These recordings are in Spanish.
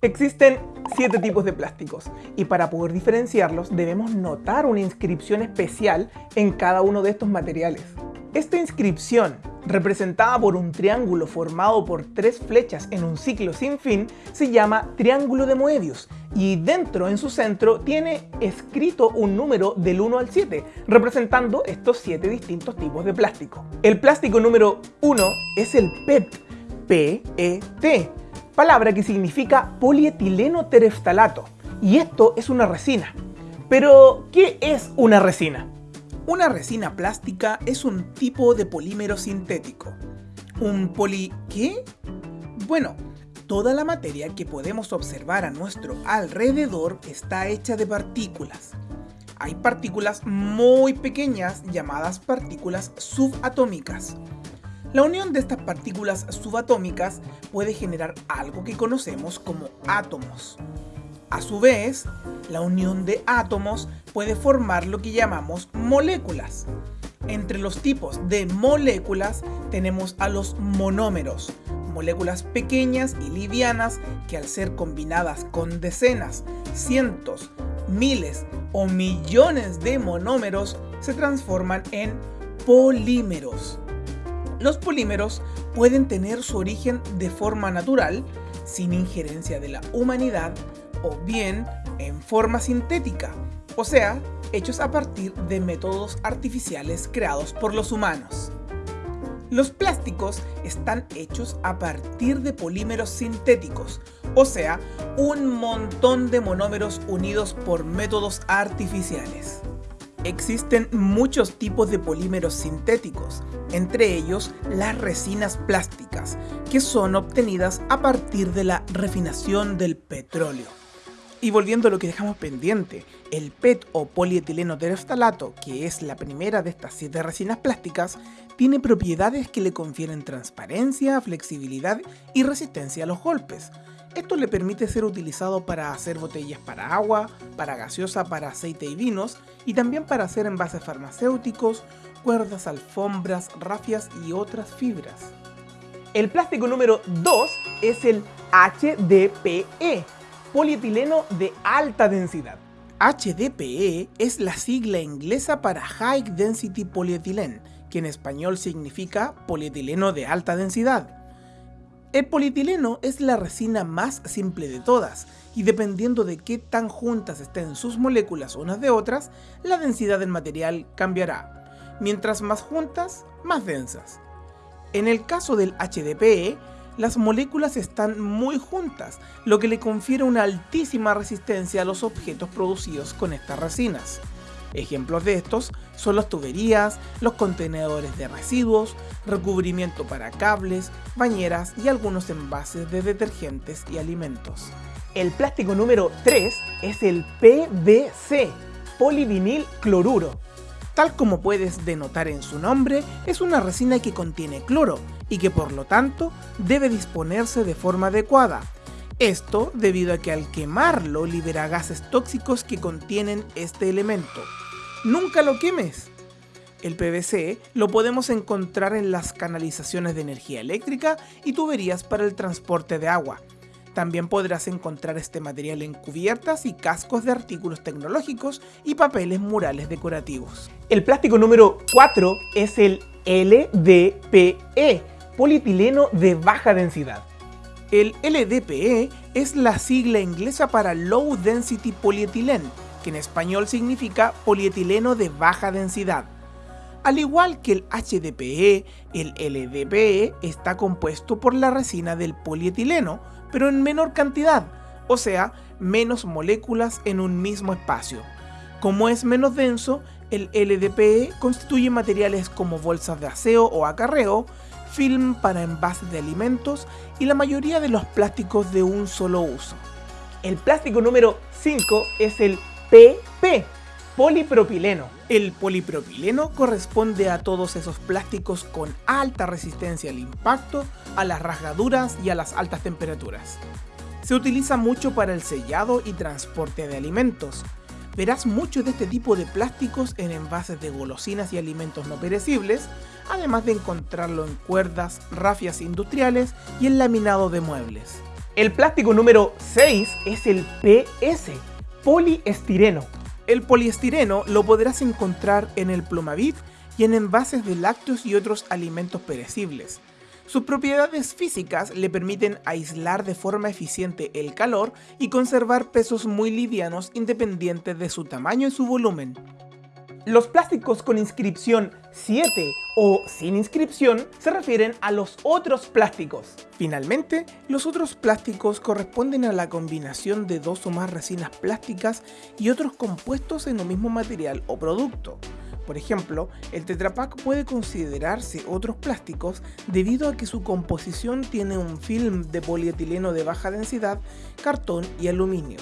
Existen siete tipos de plásticos y para poder diferenciarlos debemos notar una inscripción especial en cada uno de estos materiales. Esta inscripción, representada por un triángulo formado por tres flechas en un ciclo sin fin, se llama triángulo de Moebius y dentro en su centro tiene escrito un número del 1 al 7, representando estos siete distintos tipos de plástico. El plástico número 1 es el PET, P-E-T, palabra que significa polietileno tereftalato, y esto es una resina. Pero, ¿qué es una resina? Una resina plástica es un tipo de polímero sintético. ¿Un poli... qué? Bueno, toda la materia que podemos observar a nuestro alrededor está hecha de partículas. Hay partículas muy pequeñas llamadas partículas subatómicas. La unión de estas partículas subatómicas puede generar algo que conocemos como átomos. A su vez, la unión de átomos puede formar lo que llamamos moléculas. Entre los tipos de moléculas tenemos a los monómeros, moléculas pequeñas y livianas que al ser combinadas con decenas, cientos, miles o millones de monómeros se transforman en polímeros. Los polímeros pueden tener su origen de forma natural, sin injerencia de la humanidad, o bien en forma sintética, o sea, hechos a partir de métodos artificiales creados por los humanos. Los plásticos están hechos a partir de polímeros sintéticos, o sea, un montón de monómeros unidos por métodos artificiales. Existen muchos tipos de polímeros sintéticos, entre ellos las resinas plásticas, que son obtenidas a partir de la refinación del petróleo. Y volviendo a lo que dejamos pendiente, el PET o polietileno tereftalato, que es la primera de estas siete resinas plásticas, tiene propiedades que le confieren transparencia, flexibilidad y resistencia a los golpes. Esto le permite ser utilizado para hacer botellas para agua, para gaseosa para aceite y vinos, y también para hacer envases farmacéuticos, cuerdas, alfombras, rafias y otras fibras. El plástico número 2 es el HDPE, polietileno de alta densidad. HDPE es la sigla inglesa para High Density Polyethylene, que en español significa polietileno de alta densidad. El polietileno es la resina más simple de todas, y dependiendo de qué tan juntas estén sus moléculas unas de otras, la densidad del material cambiará. Mientras más juntas, más densas. En el caso del HDPE, las moléculas están muy juntas, lo que le confiere una altísima resistencia a los objetos producidos con estas resinas. Ejemplos de estos son las tuberías, los contenedores de residuos, recubrimiento para cables, bañeras y algunos envases de detergentes y alimentos. El plástico número 3 es el PVC, polivinil cloruro. Tal como puedes denotar en su nombre, es una resina que contiene cloro y que por lo tanto debe disponerse de forma adecuada. Esto debido a que al quemarlo libera gases tóxicos que contienen este elemento. ¡Nunca lo quemes! El PVC lo podemos encontrar en las canalizaciones de energía eléctrica y tuberías para el transporte de agua. También podrás encontrar este material en cubiertas y cascos de artículos tecnológicos y papeles murales decorativos. El plástico número 4 es el LDPE, polietileno de baja densidad. El LDPE es la sigla inglesa para Low Density Polyethylene, que en español significa polietileno de baja densidad. Al igual que el HDPE, el LDPE está compuesto por la resina del polietileno, pero en menor cantidad, o sea, menos moléculas en un mismo espacio. Como es menos denso, el LDPE constituye materiales como bolsas de aseo o acarreo, film para envases de alimentos y la mayoría de los plásticos de un solo uso. El plástico número 5 es el PP, polipropileno. El polipropileno corresponde a todos esos plásticos con alta resistencia al impacto, a las rasgaduras y a las altas temperaturas. Se utiliza mucho para el sellado y transporte de alimentos. Verás mucho de este tipo de plásticos en envases de golosinas y alimentos no perecibles, además de encontrarlo en cuerdas, rafias industriales y en laminado de muebles. El plástico número 6 es el PS, poliestireno. El poliestireno lo podrás encontrar en el plumavit y en envases de lácteos y otros alimentos perecibles. Sus propiedades físicas le permiten aislar de forma eficiente el calor y conservar pesos muy livianos independientes de su tamaño y su volumen. Los plásticos con inscripción 7 o sin inscripción se refieren a los otros plásticos. Finalmente, los otros plásticos corresponden a la combinación de dos o más resinas plásticas y otros compuestos en un mismo material o producto. Por ejemplo, el Tetra Pak puede considerarse otros plásticos debido a que su composición tiene un film de polietileno de baja densidad, cartón y aluminio.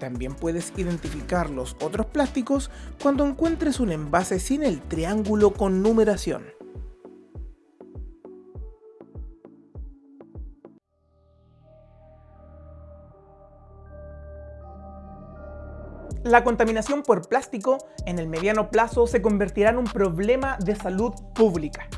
También puedes identificar los otros plásticos cuando encuentres un envase sin el triángulo con numeración. La contaminación por plástico en el mediano plazo se convertirá en un problema de salud pública.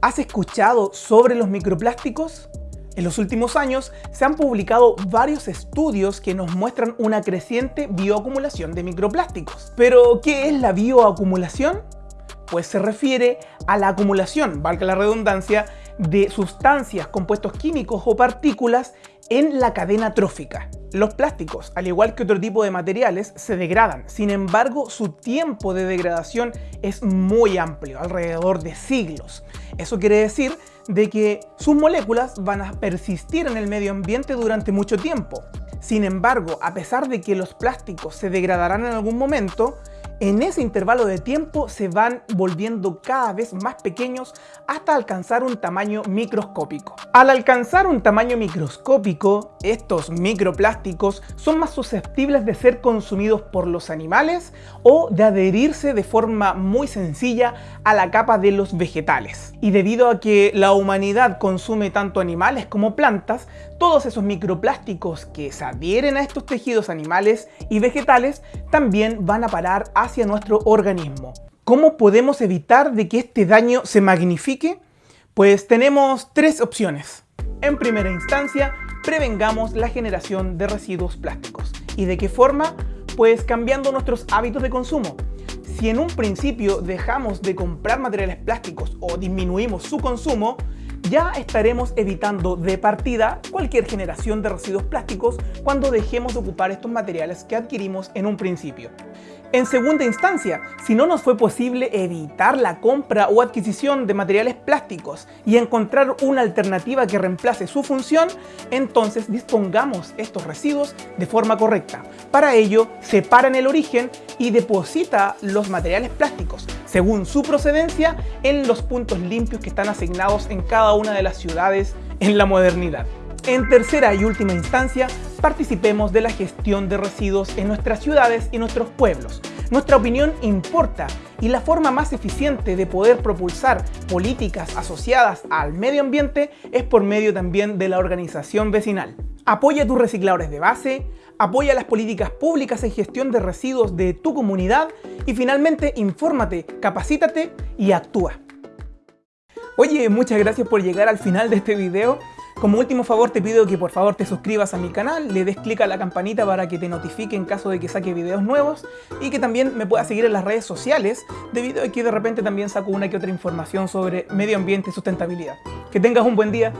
¿Has escuchado sobre los microplásticos? En los últimos años se han publicado varios estudios que nos muestran una creciente bioacumulación de microplásticos. Pero, ¿qué es la bioacumulación? Pues se refiere a la acumulación, valga la redundancia, de sustancias, compuestos químicos o partículas en la cadena trófica. Los plásticos, al igual que otro tipo de materiales, se degradan. Sin embargo, su tiempo de degradación es muy amplio, alrededor de siglos. Eso quiere decir de que sus moléculas van a persistir en el medio ambiente durante mucho tiempo. Sin embargo, a pesar de que los plásticos se degradarán en algún momento, en ese intervalo de tiempo se van volviendo cada vez más pequeños hasta alcanzar un tamaño microscópico. Al alcanzar un tamaño microscópico, estos microplásticos son más susceptibles de ser consumidos por los animales o de adherirse de forma muy sencilla a la capa de los vegetales. Y debido a que la humanidad consume tanto animales como plantas, todos esos microplásticos que se adhieren a estos tejidos animales y vegetales también van a parar hacia nuestro organismo. ¿Cómo podemos evitar de que este daño se magnifique? Pues tenemos tres opciones. En primera instancia, prevengamos la generación de residuos plásticos. ¿Y de qué forma? Pues cambiando nuestros hábitos de consumo. Si en un principio dejamos de comprar materiales plásticos o disminuimos su consumo, ya estaremos evitando de partida cualquier generación de residuos plásticos cuando dejemos de ocupar estos materiales que adquirimos en un principio. En segunda instancia, si no nos fue posible evitar la compra o adquisición de materiales plásticos y encontrar una alternativa que reemplace su función, entonces dispongamos estos residuos de forma correcta. Para ello, separa en el origen y deposita los materiales plásticos, según su procedencia, en los puntos limpios que están asignados en cada una de las ciudades en la modernidad. En tercera y última instancia, participemos de la gestión de residuos en nuestras ciudades y nuestros pueblos. Nuestra opinión importa y la forma más eficiente de poder propulsar políticas asociadas al medio ambiente es por medio también de la organización vecinal. Apoya tus recicladores de base, apoya las políticas públicas en gestión de residuos de tu comunidad y finalmente infórmate, capacítate y actúa. Oye, muchas gracias por llegar al final de este video. Como último favor te pido que por favor te suscribas a mi canal, le des clic a la campanita para que te notifique en caso de que saque videos nuevos y que también me puedas seguir en las redes sociales debido a que de repente también saco una que otra información sobre medio ambiente y sustentabilidad. Que tengas un buen día.